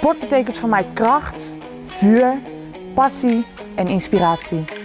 Sport betekent voor mij kracht, vuur, passie en inspiratie.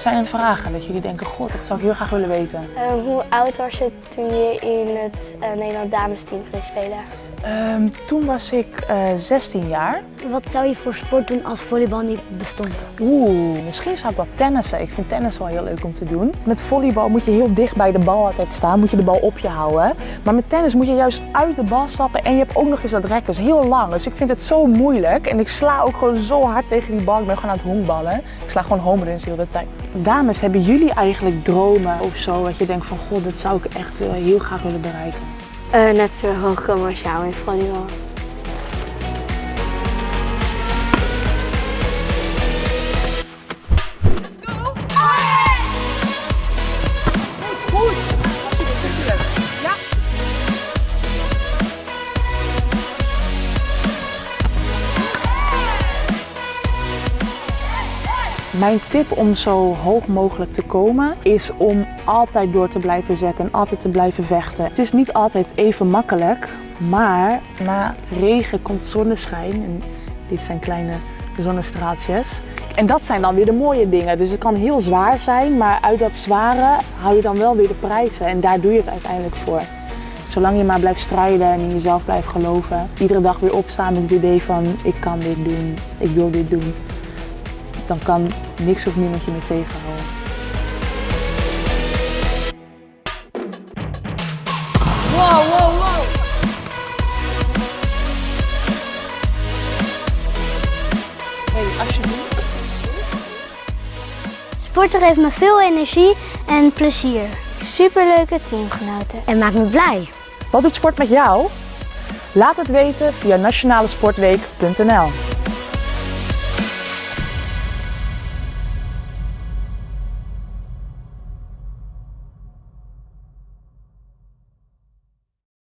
Zijn er vragen dat jullie denken, god, dat zou ik heel graag willen weten? Uh, hoe oud was je toen je in het uh, Nederland damesteam ging spelen? Um, toen was ik uh, 16 jaar. Wat zou je voor sport doen als volleybal niet bestond? Oeh, misschien zou ik wel tennissen. Ik vind tennis wel heel leuk om te doen. Met volleybal moet je heel dicht bij de bal altijd staan, moet je de bal op je houden. Maar met tennis moet je juist uit de bal stappen en je hebt ook nog eens dat rek. Dat is heel lang, dus ik vind het zo moeilijk. En ik sla ook gewoon zo hard tegen die bal. Ik ben gewoon aan het honkballen. Ik sla gewoon home runs de hele tijd. Dames, hebben jullie eigenlijk dromen of zo? Dat je denkt van, god, dat zou ik echt uh, heel graag willen bereiken? Uh, net zo hoog jou in volleybal. Mijn tip om zo hoog mogelijk te komen is om altijd door te blijven zetten en altijd te blijven vechten. Het is niet altijd even makkelijk, maar na regen komt zonneschijn. En dit zijn kleine zonnestraaltjes. En dat zijn dan weer de mooie dingen. Dus het kan heel zwaar zijn, maar uit dat zware hou je dan wel weer de prijzen. En daar doe je het uiteindelijk voor. Zolang je maar blijft strijden en in jezelf blijft geloven. Iedere dag weer opstaan met het idee van ik kan dit doen, ik wil dit doen dan kan niks of niemand je meer tegenhouden. Wow, wow, wow! Hey, alsjeblieft. Sporten geeft me veel energie en plezier. Superleuke teamgenoten en maakt me blij. Wat doet sport met jou? Laat het weten via nationalesportweek.nl